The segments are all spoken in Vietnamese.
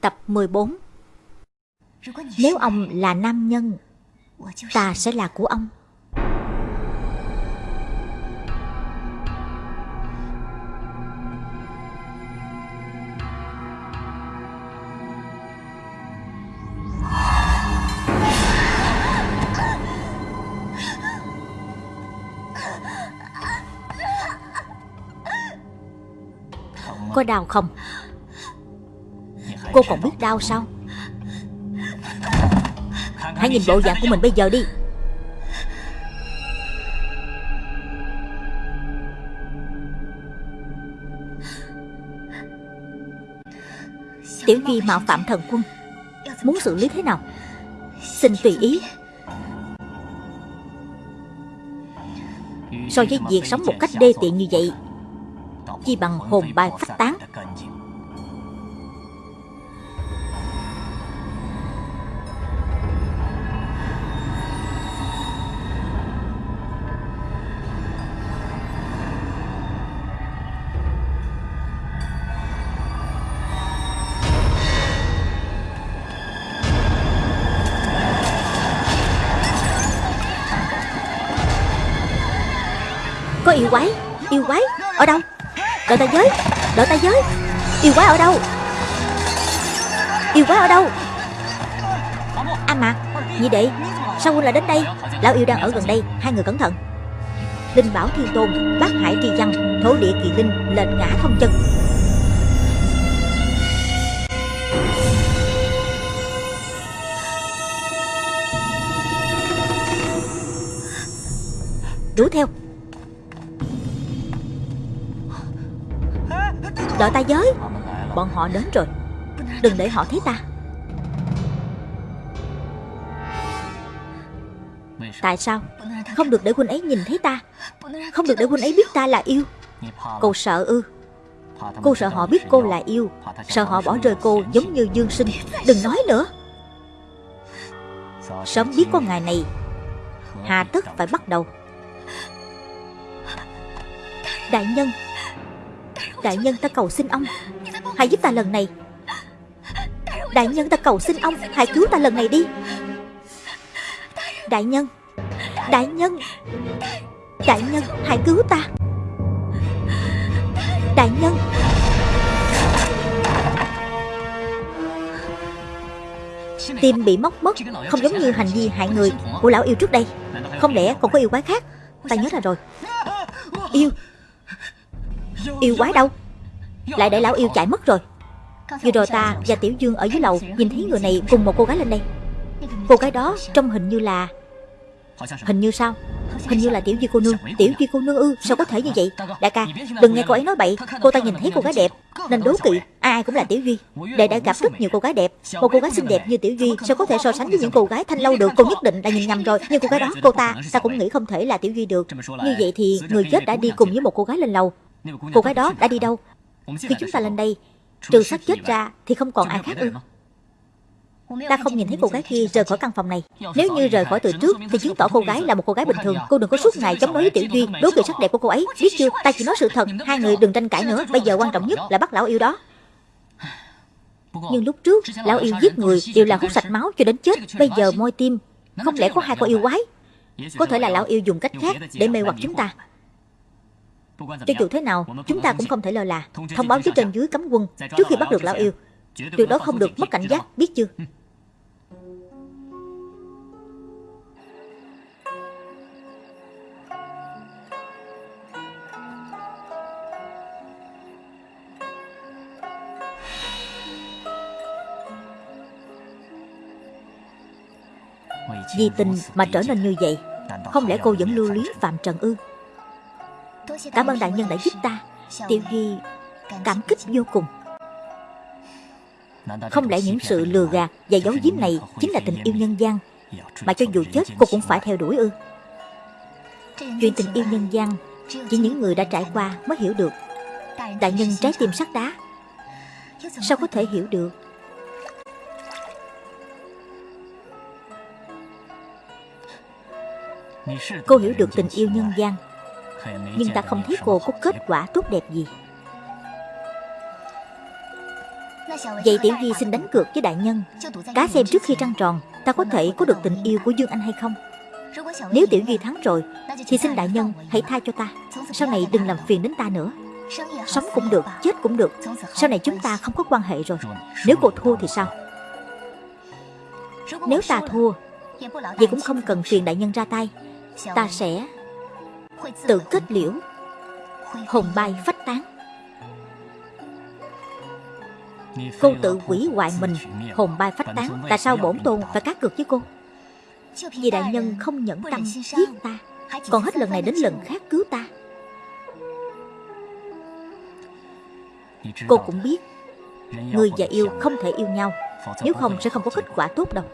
Tập 14 Nếu ông là nam nhân, Ta sẽ là của ông Có đau không? Cô còn biết đau sao? Hãy nhìn bộ dạng của mình bây giờ đi. Tiểu Duy mạo phạm thần quân. Muốn xử lý thế nào? Xin tùy ý. So với việc sống một cách đê tiện như vậy, Chi bằng hồn bay phách tán. Có yêu quái. Yêu quái Ở đâu? Đợi ta giới. Đợi ta giới. Yêu quái ở đâu? Yêu quái ở đâu? A Mạc Nhị đệ Sao huynh lại đến đây? Lão yêu đang ở gần đây. Hai người cẩn thận. Linh bảo thiên tôn, Bác hải tri văn, Thổ địa kỳ linh Lệnh ngã thông chân. Đuổi theo. Đợi ta giới. Bọn họ đến rồi. Đừng để họ thấy ta. Tại sao? Không được để huynh ấy nhìn thấy ta. Không được để huynh ấy biết ta là yêu. Cô sợ ư. Cô sợ họ biết cô là yêu. Sợ họ bỏ rơi cô giống như dương sinh. Đừng nói nữa. Sớm biết có ngày này. Hà tất phải bắt đầu. Đại nhân Đại nhân ta cầu xin ông. Hãy giúp ta lần này. Đại nhân ta cầu xin ông, Hãy cứu ta lần này đi. Đại nhân Đại nhân Đại nhân, hãy cứu ta. Đại nhân. Tim bị móc mất Không giống như hành vi hại người Của lão yêu trước đây. Không lẽ còn có yêu quái khác? Ta nhớ ra rồi. Yêu. Yêu quái đâu? Lại để lão yêu chạy mất rồi. Vừa rồi ta và Tiểu Dương ở dưới lầu Nhìn thấy người này cùng một cô gái lên đây. Cô gái đó trông hình như là Hình như sao? Hình như là Tiểu Duy cô nương. Tiểu Duy cô nương ư? Sao có thể như vậy? Đại ca, Đừng nghe cô ấy nói bậy. Cô ta nhìn thấy cô gái đẹp, Nên đố kỵ. Ai ai cũng là Tiểu Duy Đệ đã gặp rất nhiều cô gái đẹp. Một cô gái xinh đẹp như Tiểu Duy Sao có thể so sánh với những cô gái thanh lâu được? Cô nhất định là nhìn nhầm rồi. Nhưng cô gái đó, cô ta Ta cũng nghĩ không thể là Tiểu Duy được. Như vậy thì người chết đã đi cùng với một cô gái lên lầu. Cô gái đó đã đi đâu? Khi chúng ta lên đây Trừ xác chết ra Thì không còn ai khác ư Ta không nhìn thấy cô gái kia rời khỏi căn phòng này. Nếu như rời khỏi từ trước Thì chứng tỏ cô gái là một cô gái bình thường. Cô đừng có suốt ngày chống đối với Tiểu Duy. Đố kỵ sắc đẹp của cô ấy Biết chưa? Ta chỉ nói sự thật Hai người đừng tranh cãi nữa. Bây giờ quan trọng nhất là bắt lão yêu đó. Nhưng lúc trước Lão yêu giết người Đều là hút sạch máu cho đến chết Bây giờ môi tim Không lẽ có hai con yêu quái Có thể là lão yêu dùng cách khác Để mê hoặc chúng ta cho dù thế nào, chúng ta cũng không thể lơ là. Thông báo với trên dưới cấm quân Trước khi bắt được lão yêu. Tuyệt đối không được mất cảnh giác, biết chưa? Vì tình mà trở nên như vậy Không lẽ cô vẫn lưu luyến Phạm Trần ư Cảm ơn đại nhân đã giúp ta. Tiêu Hy cảm kích vô cùng. Không lẽ những sự lừa gạt và giấu giếm này Chính là tình yêu nhân gian, Mà cho dù chết cô cũng phải theo đuổi ư? Chuyện tình yêu nhân gian Chỉ những người đã trải qua mới hiểu được. Đại nhân trái tim sắt đá, Sao có thể hiểu được? Cô hiểu được tình yêu nhân gian nhưng ta không thấy cô có kết quả tốt đẹp gì. Vậy Tiểu Duy xin đánh cược với đại nhân. Cá xem trước khi trăng tròn Ta có thể có được tình yêu của Dương Anh hay không? Nếu Tiểu Duy thắng rồi Thì xin đại nhân hãy tha cho ta. Sau này đừng làm phiền đến ta nữa. Sống cũng được, chết cũng được. Sau này chúng ta không có quan hệ rồi. Nếu cô thua thì sao? Nếu ta thua Vậy cũng không cần phiền đại nhân ra tay. Ta sẽ tự kết liễu. Hồn bay phách tán. Cô tự hủy hoại mình. Hồn bay phách tán. Tại sao bổn tôn phải cá cược với cô? Vì đại nhân không nhẫn tâm giết ta. Còn hết lần này đến lần khác cứu ta. Cô cũng biết, Người và yêu không thể yêu nhau. Nếu không sẽ không có kết quả tốt đâu.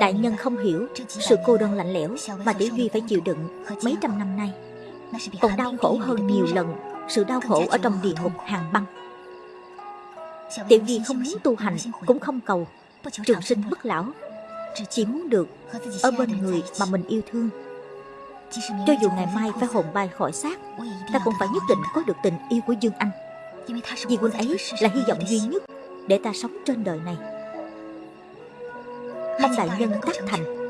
Đại nhân không hiểu Sự cô đơn lạnh lẽo Mà Tiểu Duy phải chịu đựng mấy trăm năm nay. Còn đau khổ hơn nhiều lần Sự đau khổ ở trong địa ngục hàng băng. Tiểu Duy không muốn tu hành, Cũng không cầu. Trường sinh bất lão, Chỉ muốn được Ở bên người mà mình yêu thương. Cho dù ngày mai phải hồn bay khỏi xác, Ta cũng phải nhất định có được tình yêu của Dương Anh. Vì quân ấy là hy vọng duy nhất Để ta sống trên đời này. Mong đại nhân tác thành.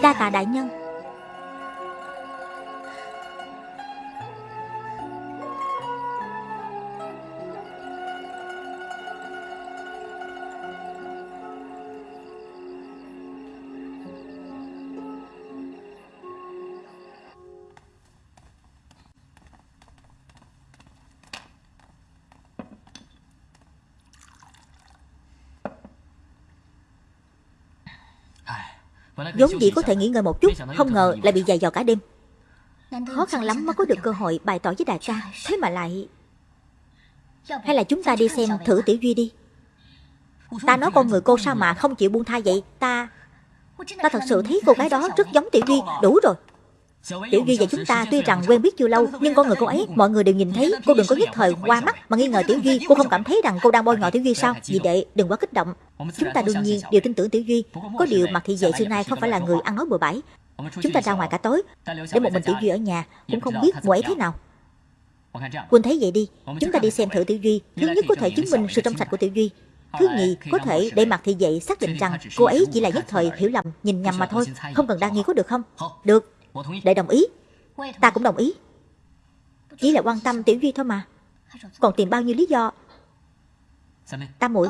Đa tạ đại nhân. Vốn dĩ có thể nghỉ ngơi một chút, Không ngờ lại bị dày dò cả đêm. Khó khăn lắm mới có được cơ hội bày tỏ với đại ca, Thế mà lại Hay là chúng ta đi xem thử Tiểu Duy đi. Ta nói con người cô sao mà không chịu buông tha vậy? Ta Ta thật sự thấy cô gái đó rất giống Tiểu Duy, Đủ rồi. Tiểu Duy và chúng ta tuy rằng quen biết chưa lâu Nhưng con người cô ấy mọi người đều nhìn thấy Cô đừng có nhất thời qua mắt mà nghi ngờ Tiểu Duy Cô không cảm thấy rằng cô đang bôi nhọ Tiểu Duy sao? Vì đệ đừng quá kích động. Chúng ta đương nhiên đều tin tưởng Tiểu Duy. Có điều mặt thị vệ xưa nay không phải là người ăn nói bừa bãi. Chúng ta ra ngoài cả tối. Để một mình Tiểu Duy ở nhà Cũng không biết cô ấy thế nào. Quân thấy vậy đi Chúng ta đi. Xem thử Tiểu Duy Thứ nhất có thể chứng minh sự trong sạch của Tiểu Duy Thứ nhì, có thể để mặt thị vệ xác định rằng cô ấy chỉ là nhất thời hiểu lầm, nhìn nhầm mà thôi, không cần đa nghi có được không? Được, để đồng ý. Ta cũng đồng ý. Chỉ là quan tâm Tiểu Duy thôi mà. Còn tìm bao nhiêu lý do? Tam muội.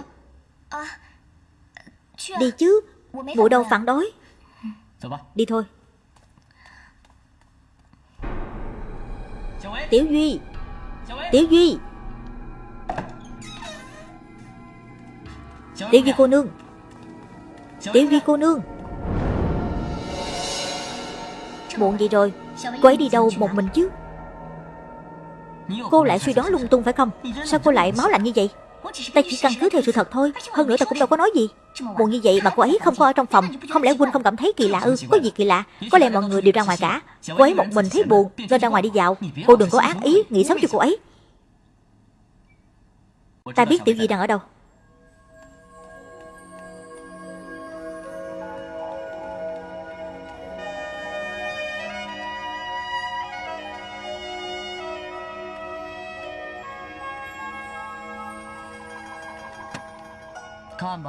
Đi chứ. Muội đâu phản đối? Đi thôi. Tiểu Duy. Tiểu Duy. Tiểu Duy cô nương. Tiểu Duy cô nương Muộn gì rồi. Cô ấy đi đâu một mình chứ? Cô lại suy đoán lung tung phải không? Sao cô lại máu lạnh như vậy? Ta chỉ căn cứ theo sự thật thôi. Hơn nữa ta cũng đâu có nói gì. Muộn như vậy mà cô ấy không có ở trong phòng. Không lẽ Huynh không cảm thấy kỳ lạ ư? Có gì kỳ lạ? Có lẽ mọi người đều ra ngoài cả. Cô ấy một mình thấy buồn, Nên ra ngoài đi dạo. Cô đừng có ác ý Nghĩ xấu cho cô ấy. Ta biết Tiểu Di đang ở đâu.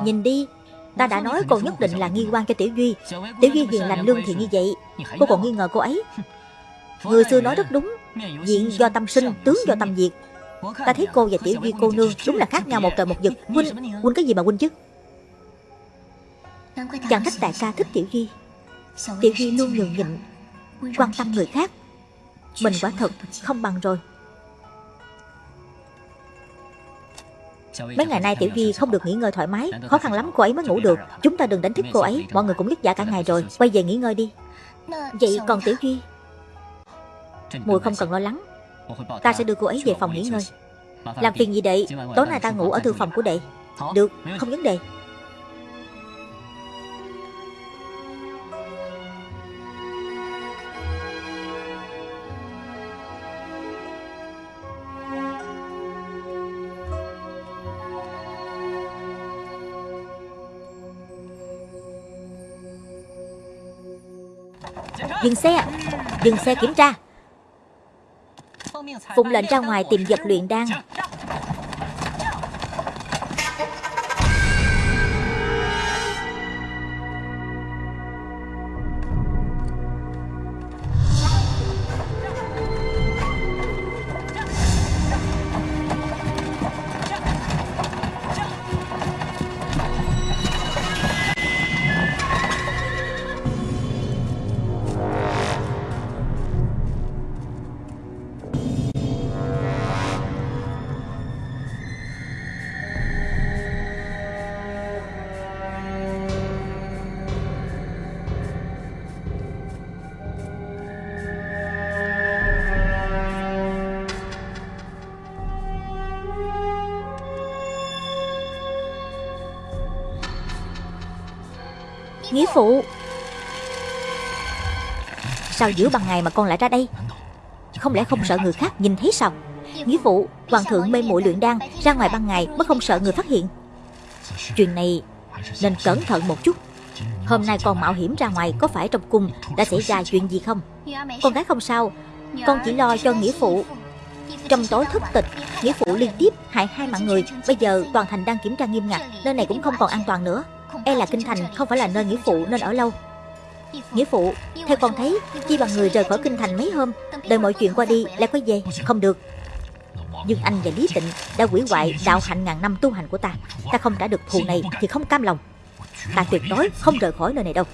Nhìn đi Ta đã nói cô nhất định là nghi quan cho Tiểu Duy. Tiểu Duy hiền lành lương thiện như vậy Cô còn nghi ngờ cô ấy. Người xưa nói rất đúng Diện do tâm sinh, tướng do tâm diệt. Ta thấy cô và Tiểu Duy cô nương Đúng là khác nhau một trời một vực. Huynh, huynh cái gì mà huynh chứ? Chẳng trách đại ca thích Tiểu Duy. Tiểu Duy luôn nhường nhịn Quan tâm người khác. Mình quả thật không bằng rồi. Mấy ngày nay Tiểu Duy không được nghỉ ngơi thoải mái Khó khăn lắm cô ấy mới ngủ được. Chúng ta đừng đánh thức cô ấy Mọi người cũng vất vả cả ngày rồi. Quay về nghỉ ngơi đi. Vậy còn Tiểu Duy? Mùi không cần lo lắng. Ta sẽ đưa cô ấy về phòng nghỉ ngơi. Làm phiền gì? đệ Tối nay ta ngủ ở thư phòng của đệ. Được, không vấn đề Dừng xe Dừng xe kiểm tra. Phụng lệnh ra ngoài tìm vật luyện đan. Nghĩa phụ. Sao giữa ban ngày mà con lại ra đây? Không lẽ không sợ người khác nhìn thấy sao? Nghĩa phụ, Hoàng thượng mê muội luyện đan, Ra ngoài ban ngày mới không sợ người phát hiện. Chuyện này nên cẩn thận một chút. Hôm nay con mạo hiểm ra ngoài Có phải trong cung đã xảy ra chuyện gì không? Con gái không sao, Con chỉ lo cho nghĩa phụ. Trong tối thất tịch, Nghĩa phụ liên tiếp hại hai mạng người, Bây giờ toàn thành đang kiểm tra nghiêm ngặt, Nơi này cũng không còn an toàn nữa. E là kinh thành không phải là nơi nghĩa phụ nên ở lâu. Nghĩa phụ. Theo con thấy Chi bằng người rời khỏi kinh thành mấy hôm Đợi mọi chuyện qua đi lại có về. Không được. Nhưng anh và Lý Tịnh đã quỷ hoại đạo hạnh ngàn năm tu hành của ta. Ta không trả được thù này thì không cam lòng. Ta tuyệt đối không rời khỏi nơi này đâu.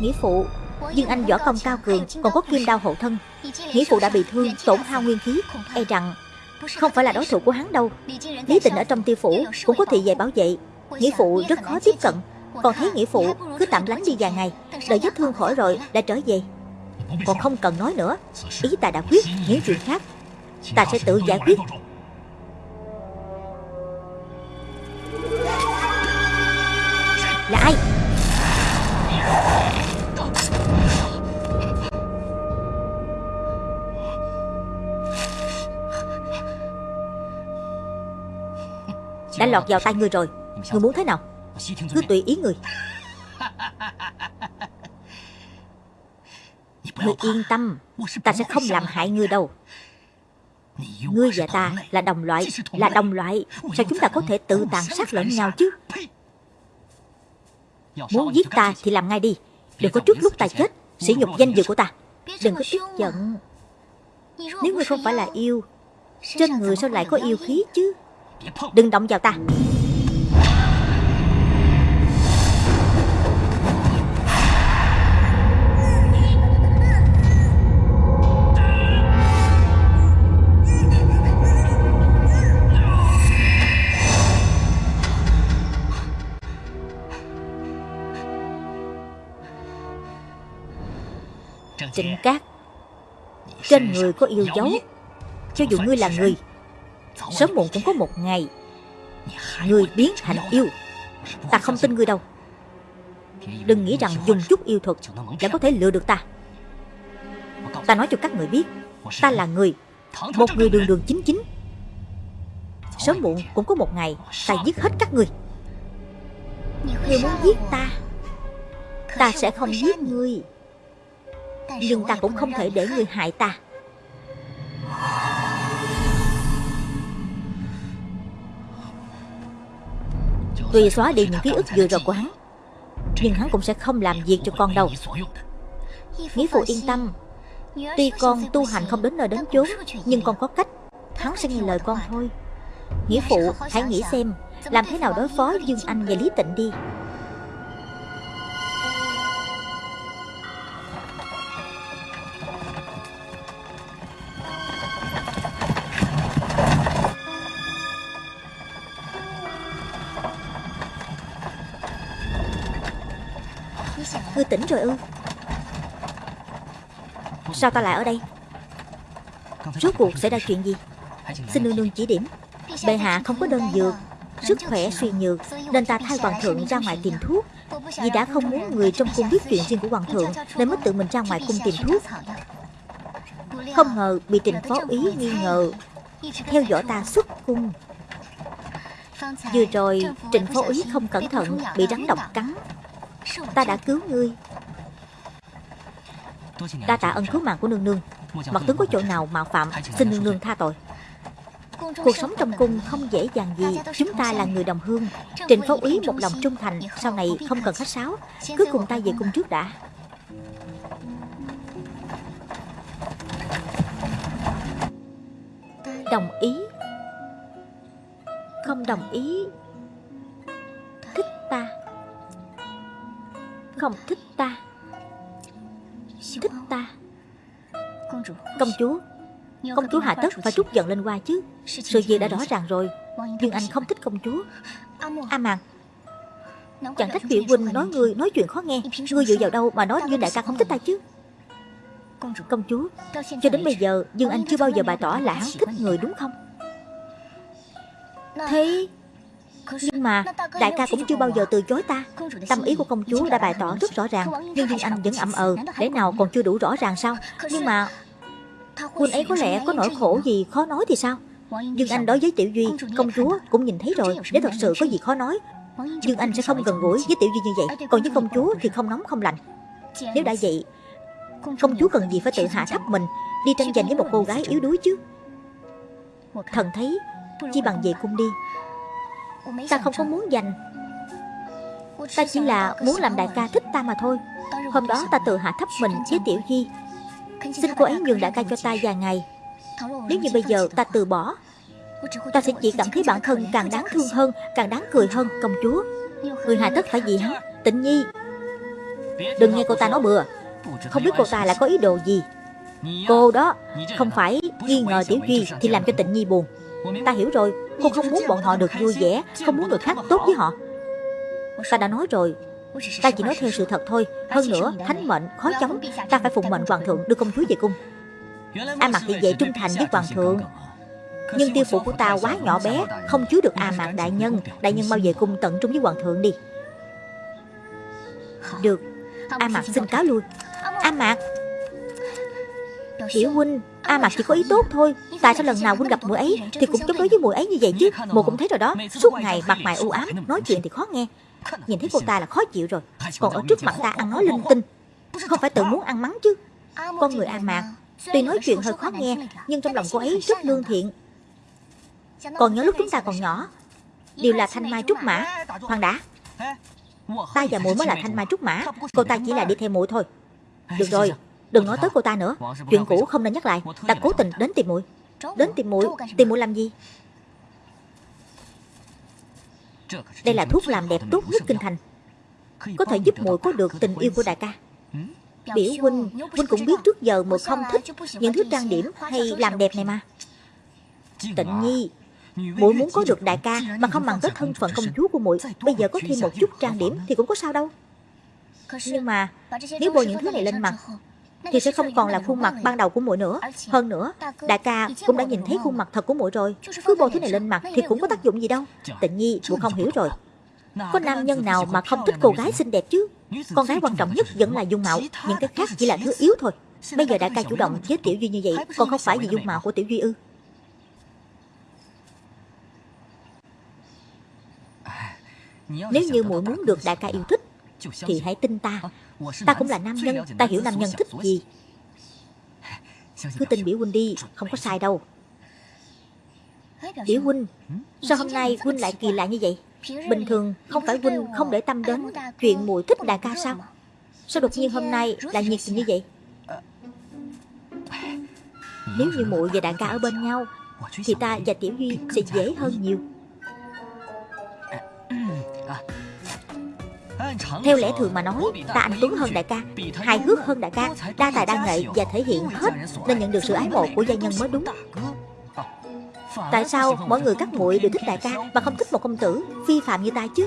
Nghĩa phụ. Nhưng anh võ công cao cường Còn có kim đao hộ thân. Nghĩa phụ đã bị thương tổn hao nguyên khí. E rằng không phải là đối thủ của hắn đâu. Lý Tịnh ở trong tiêu phủ Cũng có thị vệ bảo vệ Nghĩa phụ rất khó tiếp cận. Còn thấy nghĩa phụ cứ tạm lánh đi vài ngày, Đợi vết thương khỏi rồi đã trở về. Còn không cần nói nữa, Ý ta đã quyết những chuyện khác. Ta sẽ tự giải quyết. Là ai? Đã lọt vào tay người rồi. Người muốn thế nào? Cứ tùy ý người. Người yên tâm. Ta sẽ không làm hại người đâu. Ngươi và ta là đồng loại, Là đồng loại. Sao chúng ta có thể tự tàn sát lẫn nhau chứ? Muốn giết ta thì làm ngay đi. Đừng có trước lúc ta chết, Sỉ nhục danh dự của ta. Đừng có tức giận. Nếu ngươi không phải là yêu, Trên người sao lại có yêu khí chứ? Đừng động vào ta. Trịnh Cát Trên người có yêu dấu. Cho dù ngươi là người Sớm muộn cũng có một ngày. Ngươi biến thành yêu. Ta không tin ngươi đâu. Đừng nghĩ rằng dùng chút yêu thuật Đã có thể lừa được ta. Ta nói cho các người biết Ta là người Một người đường đường chính chính. Sớm muộn cũng có một ngày Ta giết hết các người. Ngươi muốn giết ta Ta sẽ không giết ngươi Nhưng ta cũng không thể để ngươi hại ta Tuy xóa đi những ký ức vừa rồi của hắn. Nhưng hắn cũng sẽ không làm việc cho con đâu. Nghĩa phụ yên tâm. Tuy con tu hành không đến nơi đến chốn, Nhưng con có cách. Hắn sẽ nghe lời con thôi. Nghĩa phụ, hãy nghĩ xem, Làm thế nào đối phó Dương Anh và Lý Tịnh đi. Rồi ư? Sao ta lại ở đây? Rốt cuộc xảy ra chuyện gì? Xin nương nương chỉ điểm. Bệ hạ không có đơn dược, Sức khỏe suy nhược, Nên ta thay hoàng thượng ra ngoài tìm thuốc. Vì đã không muốn người trong cung biết chuyện riêng của hoàng thượng, Nên mới tự mình ra ngoài cung tìm thuốc. Không ngờ bị trình phó ý nghi ngờ, Theo dõi ta xuất cung. Vừa rồi Trịnh phó ý không cẩn thận, Bị rắn độc cắn. Ta đã cứu ngươi. Đa tạ ân cứu mạng của nương nương. Mặt tướng có chỗ nào mạo phạm Xin nương nương tha tội. Cuộc sống trong cung không dễ dàng gì. Chúng ta là người đồng hương. Trịnh phó ý một lòng trung thành Sau này không cần khách sáo. Cứ cùng ta về cung trước đã. Đồng ý. Không đồng ý. Thích ta. Không thích ta Thích ta. Công chúa. Công chúa hạ tất phải trút giận lên qua chứ. Sự việc đã rõ ràng rồi. Nhưng anh không thích công chúa. A Màn Chẳng trách Biểu Huynh nói ngươi nói chuyện khó nghe. Ngươi dựa vào đâu mà nói Dương đại ca không thích ta chứ? Công chúa Cho đến bây giờ Dương Anh chưa bao giờ bày tỏ là hắn thích người đúng không? Thế Nhưng mà đại ca cũng chưa bao giờ từ chối ta. Tâm ý của công chúa đã bày tỏ rất rõ ràng. Nhưng Dương Anh vẫn ậm ờ. Để nào còn chưa đủ rõ ràng sao? Nhưng mà Huynh ấy có lẽ có nỗi khổ gì khó nói thì sao? Dương Anh đối với Tiểu Duy Công chúa cũng nhìn thấy rồi. Nếu thật sự có gì khó nói. Dương Anh sẽ không gần gũi với Tiểu Duy như vậy. Còn với công chúa thì không nóng không lạnh Nếu đã vậy Công chúa cần gì phải tự hạ thấp mình Đi tranh giành với một cô gái yếu đuối chứ Thần thấy Chi bằng về cung đi Ta không có muốn giành. Ta chỉ là muốn làm đại ca thích ta mà thôi. Hôm đó ta tự hạ thấp mình với Tiểu Duy Xin cô ấy nhường đại ca cho ta vài ngày. Nếu như bây giờ ta từ bỏ Ta sẽ chỉ cảm thấy bản thân càng đáng thương hơn Càng đáng cười hơn công chúa. Người hài tất phải gì hắn Tịnh nhi. Đừng nghe cô ta nói bừa. Không biết cô ta là có ý đồ gì. Cô đó Không phải nghi ngờ Tiểu Duy Thì làm cho tịnh nhi buồn Ta hiểu rồi, Cô không muốn bọn họ được vui vẻ, Không muốn người khác tốt với họ. Ta đã nói rồi. Ta chỉ nói theo sự thật thôi, Hơn nữa, thánh mệnh, khó chống Ta phải phụng mệnh hoàng thượng đưa công chúa về cung. A mặt thì vậy trung thành với hoàng thượng. Nhưng tiêu phụ của ta quá nhỏ bé, Không chứa được A Mạc đại nhân. Đại nhân mau về cung tận trung với hoàng thượng đi. Được. A mặt xin cáo lui. A Mạc. Hiểu huynh A Mạc chỉ có ý tốt thôi. Tại sao lần nào huynh gặp mũi ấy Thì cũng chống đối với mũi ấy như vậy chứ? Mụ cũng thấy rồi đó. Suốt ngày mặt mày u ám, Nói chuyện thì khó nghe. Nhìn thấy cô ta là khó chịu rồi. Còn ở trước mặt ta ăn nói linh tinh. Không phải tự muốn ăn mắng chứ. Con người A Mạc, Tuy nói chuyện hơi khó nghe, Nhưng trong lòng cô ấy rất lương thiện. Còn nhớ lúc chúng ta còn nhỏ, Đều là thanh mai trúc mã. Hoàng đã. Ta và mũi mới là thanh mai trúc mã. Cô ta chỉ là đi theo mũi thôi. Được rồi. Đừng nói tới cô ta nữa. Chuyện cũ không nên nhắc lại. Ta cố tình đến tìm muội. Đến tìm muội. Tìm muội làm gì? Đây là thuốc làm đẹp tốt nhất kinh thành. Có thể giúp muội có được tình yêu của đại ca. Biểu huynh Huynh cũng biết trước giờ muội không thích Những thứ trang điểm hay làm đẹp này mà. Tịnh nhi, muội muốn có được đại ca Mà không bằng tới thân phận công chúa của muội. Bây giờ có thêm một chút trang điểm Thì cũng có sao đâu. Nhưng mà, Nếu bôi những thứ này lên mặt thì sẽ không còn là khuôn mặt ban đầu của muội nữa. Hơn nữa, đại ca cũng đã nhìn thấy khuôn mặt thật của muội rồi. Cứ bôi thứ này lên mặt thì cũng có tác dụng gì đâu. Tịnh nhi muội không hiểu rồi. Có nam nhân nào mà không thích cô gái xinh đẹp chứ? Con gái quan trọng nhất vẫn là dung mạo. Những cái khác chỉ là thứ yếu thôi. Bây giờ đại ca chủ động với tiểu duy như vậy, còn không phải vì dung mạo của tiểu duy ư? Nếu như muội muốn được đại ca yêu thích, thì hãy tin ta. Ta cũng là nam nhân, Ta hiểu nam nhân thích gì. Cứ tin biểu huynh đi, Không có sai đâu. Biểu huynh Sao hôm nay huynh lại kỳ lạ như vậy? Bình thường không phải huynh không để tâm đến Chuyện muội thích đại ca sao? Sao đột nhiên hôm nay lại nhiệt tình như vậy? Nếu như muội và đại ca ở bên nhau, Thì ta và Tiểu Duy sẽ dễ hơn nhiều. Theo lẽ thường mà nói, Ta anh Tuấn hơn đại ca, Hài hước hơn đại ca, Đa tài đa nghệ và thể hiện hết Nên nhận được sự ái mộ của gia nhân mới đúng. Tại sao mọi người các muội đều thích đại ca Mà không thích một công tử phi phạm như ta chứ?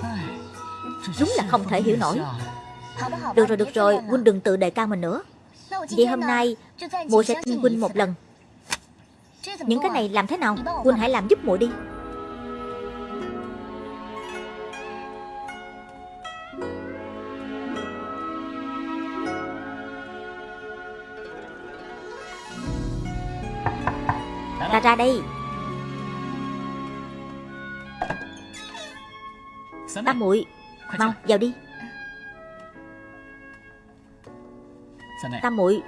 Đúng là không thể hiểu nổi. Được rồi được rồi, Huynh đừng tự đề cao mình nữa. Vậy hôm nay, muội sẽ tin huynh một lần. Những cái này làm thế nào? Huynh hãy làm giúp muội đi. Ra đây. Tam muội, Mau, vào đi. Tam muội,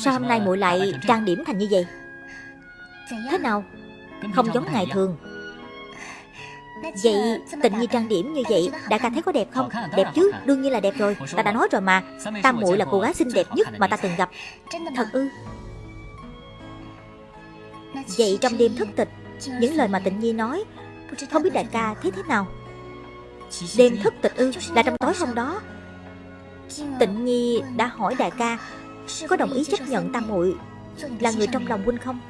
Sao hôm nay muội lại trang điểm thành như vậy? Thế nào? Không giống ngày thường. Vậy tình nhi trang điểm như vậy Đại ca thấy có đẹp không? Đẹp chứ, Đương nhiên là đẹp rồi. Ta đã nói rồi mà. Tam muội là cô gái xinh đẹp nhất mà ta từng gặp. Thật ư? Vậy trong đêm thất tịch, Những lời mà tịnh nhi nói, Không biết đại ca thấy thế nào? Đêm thất tịch ư, Là trong tối hôm đó. Tịnh nhi đã hỏi đại ca, Có đồng ý chấp nhận tam muội Là người trong lòng huynh không?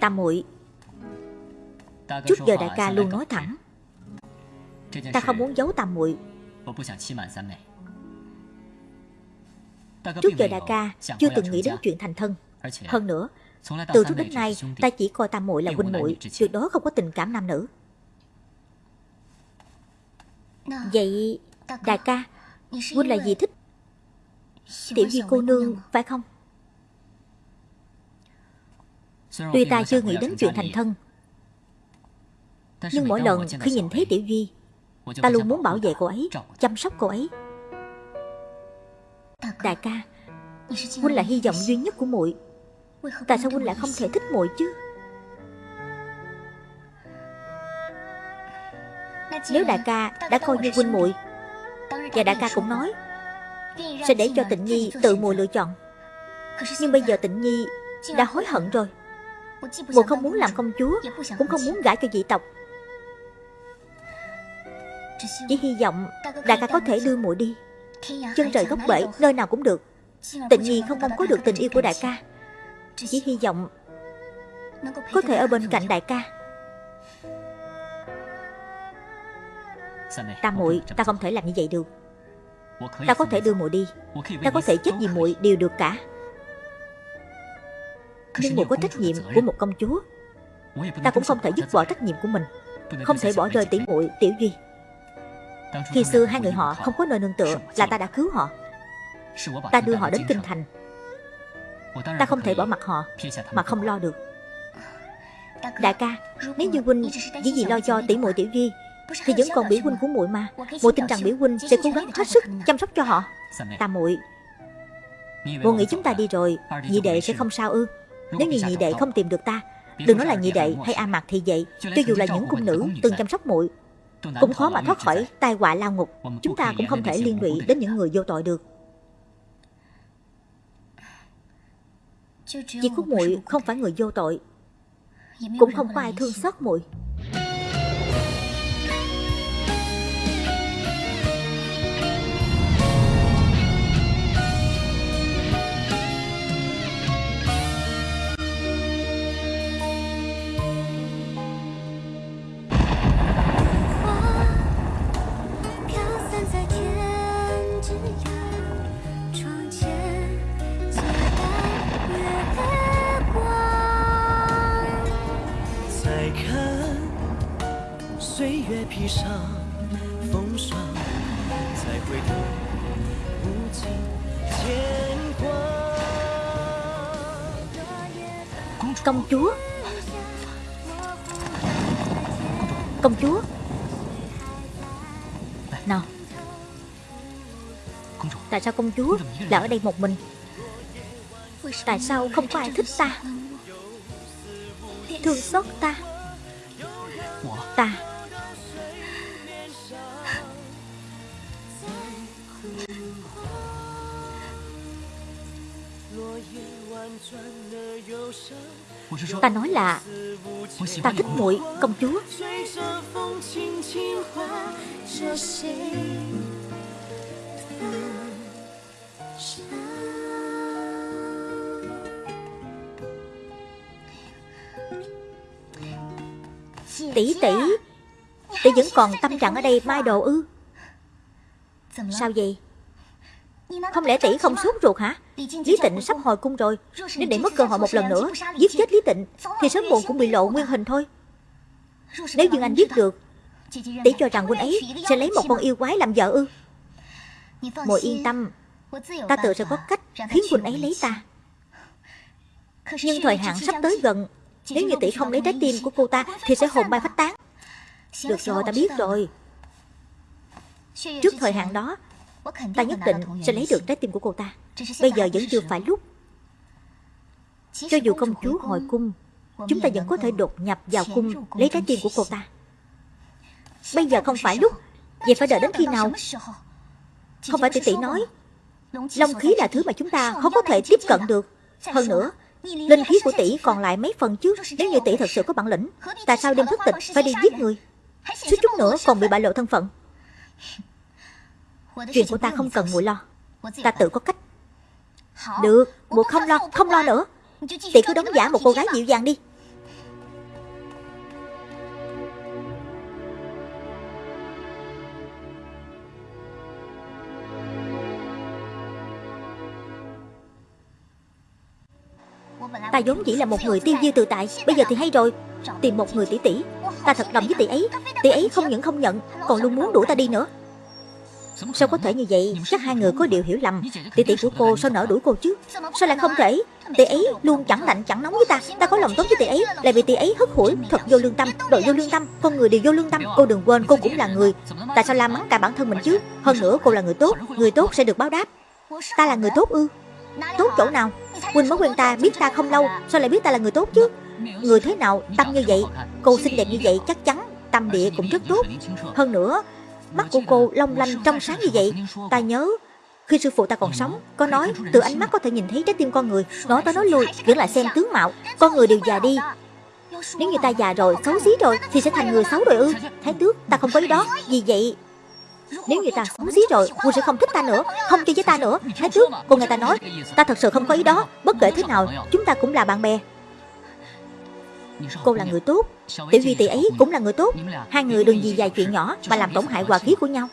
Tam muội Trước giờ đại ca luôn nói thẳng, Ta không muốn giấu tam muội. Trước giờ đại ca chưa từng nghĩ đến chuyện thành thân. Hơn nữa Từ trước đến nay ta chỉ coi tam muội là huynh muội Tuyệt đối không có tình cảm nam nữ. Vậy đại ca Huynh là gì thích? Tiểu Di cô nương phải không? Tuy ta chưa nghĩ đến chuyện thành thân. Nhưng mỗi lần khi nhìn thấy Tiểu Duy Ta luôn muốn bảo vệ cô ấy Chăm sóc cô ấy Đại ca, Huynh là hy vọng duy nhất của muội. Tại sao Huynh lại không thể thích muội chứ? Nếu đại ca đã coi như huynh muội, Và đại ca cũng nói, Sẽ để cho tịnh nhi tự muội lựa chọn. Nhưng bây giờ tịnh nhi đã hối hận rồi. Muội không muốn làm công chúa, Cũng không muốn gả cho dị tộc. Chỉ hy vọng đại ca có thể đưa muội đi. Chân trời góc bể Nơi nào cũng được. Tịnh nhi không mong có được tình yêu của đại ca. Chỉ hy vọng Có thể ở bên cạnh đại ca. Tam muội Ta không thể làm như vậy được. Ta có thể đưa muội đi. Ta có thể chết vì muội đều được cả. Nhưng muội có trách nhiệm của một công chúa. Ta cũng không thể dứt bỏ trách nhiệm của mình. Không thể bỏ rơi tỷ muội Tiểu Duy Khi xưa hai người họ không có nơi nương tựa Là ta đã cứu họ. Ta đưa họ đến kinh thành. Ta không thể bỏ mặt họ Mà không lo được. Đại ca Nếu như huynh chỉ vì lo cho tỷ muội Tiểu Duy Thì vẫn còn biểu huynh của muội mà. Muội tin rằng biểu huynh sẽ cố gắng hết sức chăm sóc cho họ. Ta muội Muội nghĩ chúng ta đi rồi Nhị đệ sẽ không sao ư? Nếu như nhị đệ không tìm được ta Đừng nói là nhị đệ hay A Mạc thì vậy Cho dù là những cung nữ từng chăm sóc muội Cũng khó mà thoát khỏi tai họa lao ngục. Chúng ta cũng không thể liên lụy đến những người vô tội được. Chỉ có muội không phải người vô tội. Cũng không có ai thương xót muội Công chúa. Công chúa. Nào. Tại sao công chúa lại ở đây một mình? Tại sao không có ai thích ta? Thương xót ta. Ta Là Ta thích muội công chúa. Tỷ tỷ Tỷ vẫn còn tâm trạng ở đây mai đồ ư? Sao vậy? Không lẽ tỷ không sốt ruột hả? Lý tịnh sắp hồi cung rồi. Nếu để mất cơ hội một lần nữa, Giết chết Lý tịnh, Thì sớm muộn cũng bị lộ nguyên hình thôi. Nếu Dương Anh biết được, Tỷ cho rằng huynh ấy sẽ lấy một con yêu quái làm vợ ư? Muội yên tâm, Ta tự sẽ có cách khiến huynh ấy lấy ta. Nhưng thời hạn sắp tới gần. Nếu như tỷ không lấy trái tim của cô ta, Thì sẽ hồn bay phách tán. Được rồi, ta biết rồi. Trước thời hạn đó Ta nhất định sẽ lấy được trái tim của cô ta. Bây giờ vẫn chưa phải lúc. Cho dù công chúa hồi cung Chúng ta vẫn có thể đột nhập vào cung Lấy trái tim của cô ta. Bây giờ không phải lúc. Vậy phải đợi đến khi nào? Không phải tỷ tỷ nói. Long khí là thứ mà chúng ta không có thể tiếp cận được. Hơn nữa Linh khí của tỷ còn lại mấy phần chứ Nếu như tỷ thật sự có bản lĩnh Tại sao đêm thức tịch phải đi giết người? Suýt chút nữa còn bị bại lộ thân phận Chuyện của ta không cần muội lo. Ta tự có cách. Được, muội không lo, không lo nữa. Tỷ cứ đóng giả một cô gái dịu dàng đi. Ta vốn chỉ là một người tiêu diêu tự tại Bây giờ thì hay rồi. Tìm một người tỷ tỷ Ta thật lòng với tỷ ấy. Tỷ ấy không những không nhận Còn luôn muốn đuổi ta đi nữa. Sao có thể như vậy? Chắc hai người có điều hiểu lầm. Tỷ tỷ của cô sao nỡ đuổi cô chứ? Sao lại không thể? Tỷ ấy luôn chẳng lạnh, chẳng nóng với ta. Ta có lòng tốt với tỷ ấy, Lại bị tỷ ấy hất hủi, Thật vô lương tâm, đội vô lương tâm. Con người đều vô lương tâm. Cô đừng quên, cô cũng là người. Tại sao la mắng cả bản thân mình chứ? Hơn nữa, cô là người tốt. Người tốt sẽ được báo đáp. Ta là người tốt ư? Tốt chỗ nào? Quỳnh mới quen ta, biết ta không lâu. Sao lại biết ta là người tốt chứ? Người thế nào tâm như vậy? Cô xinh đẹp như vậy chắc chắn Tâm địa cũng rất tốt. Hơn nữa Mắt của cô long lanh trong sáng như vậy. Ta nhớ, khi sư phụ ta còn sống, Có nói từ ánh mắt có thể nhìn thấy trái tim con người. Nói tới nói lui Vẫn lại xem tướng mạo. Con người đều già đi. Nếu như ta già rồi, xấu xí rồi, Thì sẽ thành người xấu rồi ư. Thái tước, ta không có ý đó. Vì vậy, nếu như ta xấu xí rồi Cô sẽ không thích ta nữa, Không chơi với ta nữa. Thái tước Cô nghe ta nói, Ta thật sự không có ý đó. Bất kể thế nào, Chúng ta cũng là bạn bè. Cô là người tốt. Tiểu Duy tỷ ấy cũng là người tốt. Hai người đừng vì vài chuyện nhỏ Mà làm tổn hại hòa khí của nhau.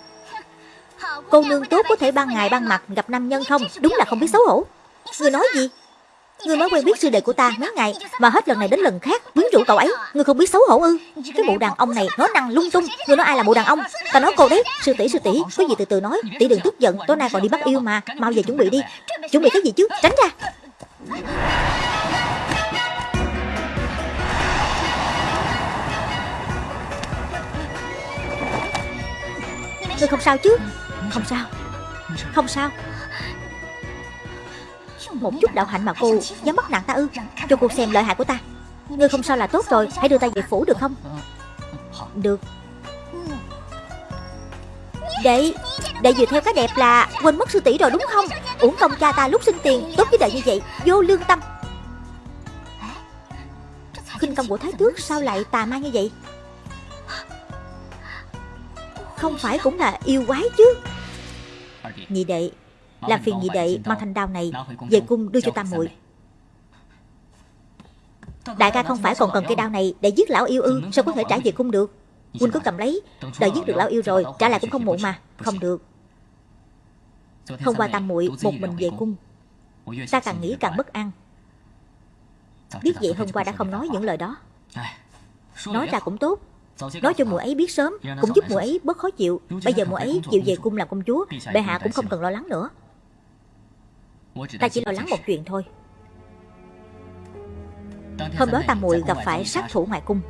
Cô nương tốt có thể ban ngày ban mặt gặp nam nhân không? Đúng là không biết xấu hổ. Người nói gì? Người mới quen biết sư đệ của ta mấy ngày Mà hết lần này đến lần khác quyến rũ cậu ấy. Người không biết xấu hổ ư? Cái bộ đàn ông này nói năng lung tung. Người nói ai là bộ đàn ông? Ta nói cô đấy. Sư tỷ sư tỷ, Có gì từ từ nói. Tỷ đừng tức giận. Tối nay còn đi bắt yêu mà. Mau về chuẩn bị đi. Chuẩn bị cái gì chứ? Tránh ra. Ngươi không sao chứ? Không sao. Không sao. Một chút đạo hạnh mà cô dám bắt nặng ta ư? Cho cô xem lợi hại của ta. Ngươi không sao là tốt rồi. Hãy đưa ta về phủ được không? Được. Đệ Đệ vừa theo cái đẹp là Quên mất sư tỷ rồi đúng không? Uổng công cha ta lúc sinh tiền, Tốt với đệ như vậy, Vô lương tâm. Khinh công của thái tước sao lại tà ma như vậy? Không phải cũng là yêu quái chứ. Nhị đệ Làm phiền nhị đệ mang thanh đao này Về cung đưa cho tam muội. Đại ca không phải còn cần cây đao này Để giết lão yêu ư Sao có thể trả về cung được? Huynh cứ cầm lấy Đợi giết được lão yêu rồi Trả lại cũng không muộn mà Không được. Hôm qua tam muội một mình về cung. Ta càng nghĩ càng bất an. Biết vậy hôm qua đã không nói những lời đó. Nói ra cũng tốt Nói cho muội ấy biết sớm Cũng giúp muội ấy bớt khó chịu. Bây giờ muội ấy chịu về cung làm công chúa Bệ hạ cũng không cần lo lắng nữa. Ta chỉ lo lắng một chuyện thôi. Hôm đó ta muội gặp phải sát thủ ngoài cung.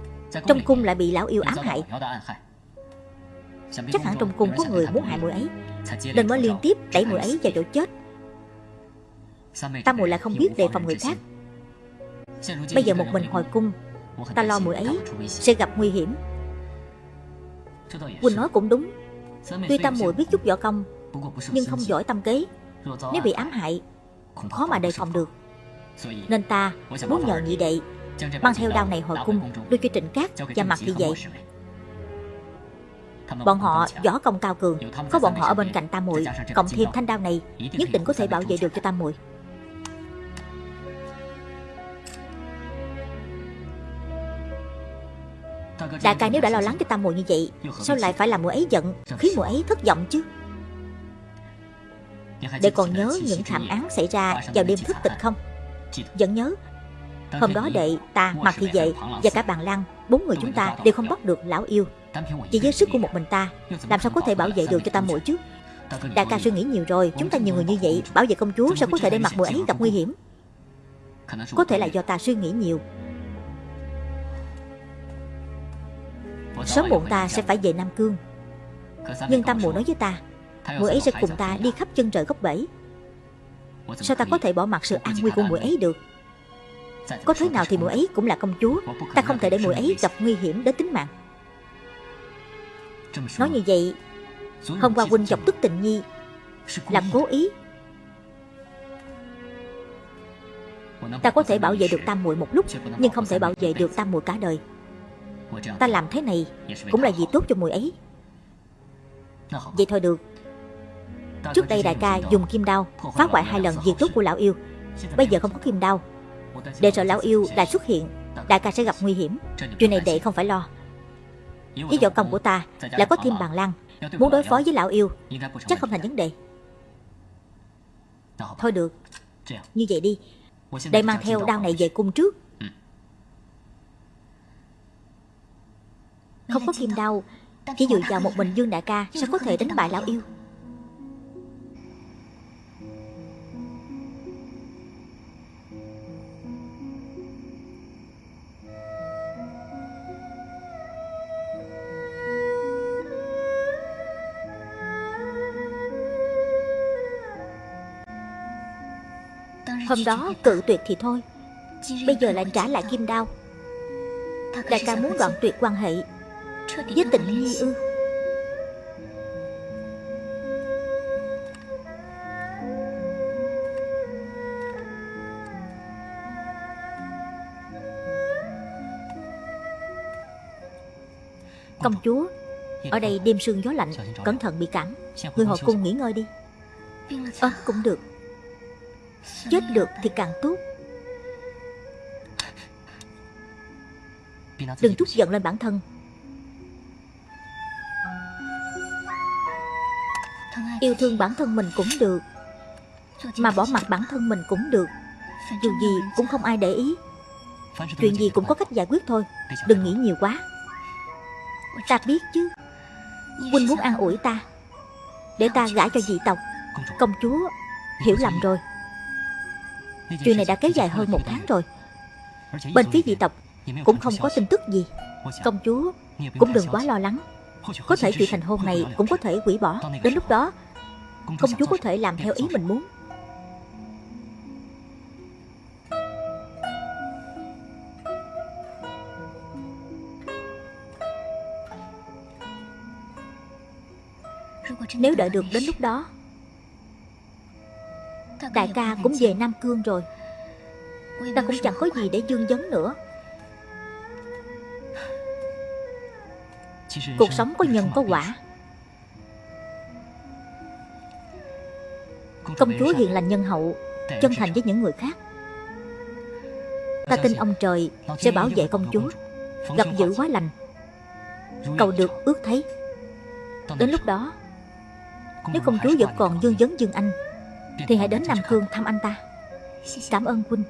Trong cung lại bị lão yêu ám hại. Chắc hẳn trong cung có người muốn hại muội ấy. Nên mới liên tiếp đẩy muội ấy vào chỗ chết. Ta muội lại không biết đề phòng người khác. Bây giờ một mình hồi cung Ta lo muội ấy. sẽ gặp nguy hiểm Quỳnh nói cũng đúng. Tuy tam muội biết chút võ công Nhưng không giỏi tâm kế. Nếu bị ám hại Khó mà đề phòng được. Nên ta muốn nhờ nhị đệ Mang theo đao này hồi cung Đưa cho trịnh cát và mặt thị vậy Bọn họ võ công cao cường Có bọn họ ở bên cạnh tam muội Cộng thêm thanh đao này Nhất định có thể bảo vệ được cho tam muội Đại ca nếu đã lo lắng cho tam muội như vậy Sao lại phải làm muội ấy giận? Khiến muội ấy thất vọng chứ. Để còn nhớ những thảm án xảy ra vào đêm thức tịch không? Vẫn nhớ. Hôm đó đệ, ta, Mạc Thị Vệ và cả bàn Lan Bốn người chúng ta đều không bắt được lão yêu. Chỉ với sức của một mình ta. Làm sao có thể bảo vệ được cho tam muội chứ? Đại ca suy nghĩ nhiều rồi Chúng ta nhiều người như vậy Bảo vệ công chúa sao có thể để mặt mùi ấy gặp nguy hiểm? Có thể là do ta suy nghĩ nhiều Sớm muộn ta sẽ phải về Nam Cương. Nhưng Tam Mùa nói với ta Mùi ấy sẽ cùng ta đi khắp chân trời góc bể. Sao ta có thể bỏ mặc sự an nguy của mùi ấy được? Có thế nào thì mùi ấy cũng là công chúa. Ta không thể để mùi ấy gặp nguy hiểm đến tính mạng. Nói như vậy Hôm qua huynh chọc tức tình nhi. Là cố ý. Ta có thể bảo vệ được tam muội một lúc Nhưng không thể bảo vệ được tam muội cả đời Ta làm thế này Cũng là vì tốt cho muội ấy. Vậy thôi được. Trước đây đại ca dùng kim đao Phá hoại hai lần việc tốt của lão yêu. Bây giờ không có kim đao. Để sợ lão yêu lại xuất hiện Đại ca sẽ gặp nguy hiểm. Chuyện này đệ không phải lo. Với võ công của ta Lại có thêm bàn lan Muốn đối phó với lão yêu. Chắc không thành vấn đề. Thôi được. Như vậy đi. Đệ mang theo đao này về cung trước Không có kim đao. Chỉ dựa vào một mình Dương Đại ca Sao có thể đánh bại lão yêu. Hôm đó cự tuyệt thì thôi. Bây giờ lại trả lại kim đao. Đại ca muốn đoạn tuyệt quan hệ. Với tình nhi ư Công chúa, Ở đây đêm sương gió lạnh, Cẩn thận bị cảm. Người hồi cung nghỉ ngơi đi. Ờ cũng được. Chết được thì càng tốt. Đừng trút giận lên bản thân. Yêu thương bản thân mình cũng được, Mà bỏ mặt bản thân mình cũng được. Dù gì cũng không ai để ý. Chuyện gì cũng có cách giải quyết thôi, Đừng nghĩ nhiều quá. Ta biết chứ. Huynh muốn an ủi ta, Để ta gả cho dị tộc. Công chúa Hiểu lầm rồi. Chuyện này đã kéo dài hơn một tháng rồi. Bên phía dị tộc Cũng không có tin tức gì. Công chúa cũng đừng quá lo lắng. Có thể chuyện thành hôn này cũng có thể hủy bỏ. Đến lúc đó Công chúa có thể làm theo ý mình muốn. Nếu đợi được đến lúc đó Đại ca cũng về Nam Cương rồi. Ta cũng chẳng có gì để dương vấn nữa. Cuộc sống có nhân có quả Công chúa hiền lành nhân hậu Chân thành với những người khác. Ta tin ông trời sẽ bảo vệ công chúa Gặp dữ quá lành. Cầu được ước thấy. Đến lúc đó Nếu công chúa vẫn còn dương vấn dương anh thì hãy đến Nam Cương thăm anh ta. Cảm ơn huynh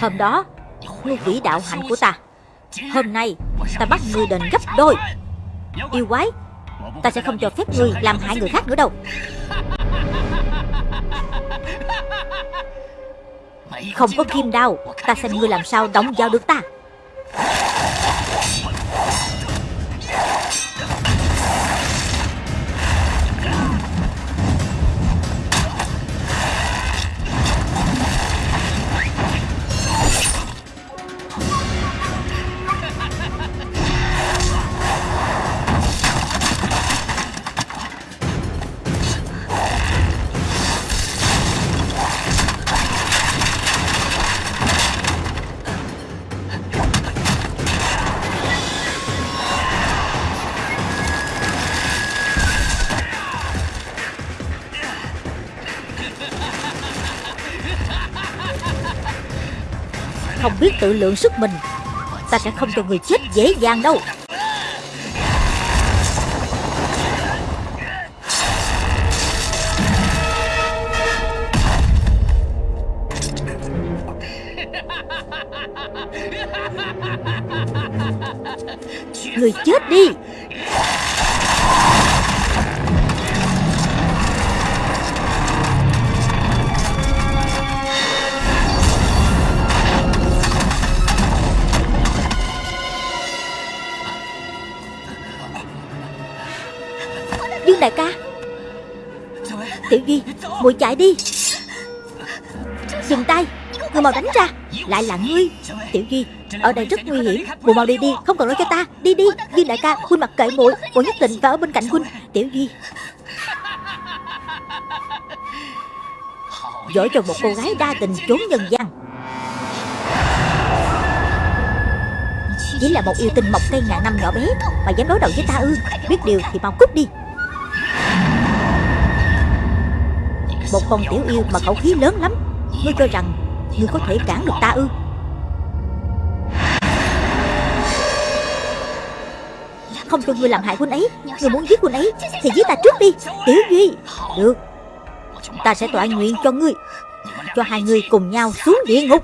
Hôm đó Ngươi hủy đạo hạnh của ta. Hôm nay, ta bắt ngươi đền gấp đôi. Yêu quái, Ta sẽ không cho phép ngươi làm hại người khác nữa đâu. Không có kim đao, Ta xem ngươi làm sao đóng giao được ta. Tự lượng sức mình. Ta sẽ không cho người chết dễ dàng đâu. Người chết đi. Tiểu Duy, Muội chạy đi. Dừng tay, Người mau đánh ra. Lại là ngươi. Tiểu Duy, Ở đây rất nguy hiểm. Muội mau đi đi, Không cần nói cho ta. Đi đi, Duy đại ca, Huynh mặc kệ muội. Muội nhất định phải ở bên cạnh Huynh. Tiểu Duy. Giỏi cho một cô gái đa tình trốn nhân gian. Chỉ là một yêu tinh mọc cây ngàn năm nhỏ bé, Mà dám đối đầu với ta ư? Biết điều thì mau cút đi. Một con tiểu yêu mà khẩu khí lớn lắm. Ngươi cho rằng Ngươi có thể cản được ta ư? Không cho ngươi làm hại huynh ấy. Ngươi muốn giết huynh ấy Thì giết ta trước đi. Tiểu Duy. Được. Ta sẽ tọa nguyện cho ngươi. Cho hai người cùng nhau xuống địa ngục.